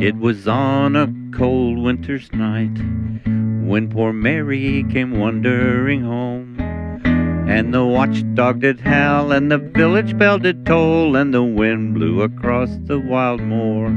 It was on a cold winter's night when poor Mary came wandering home. And the watchdog did howl, and the village bell did toll, and the wind blew across the wild moor.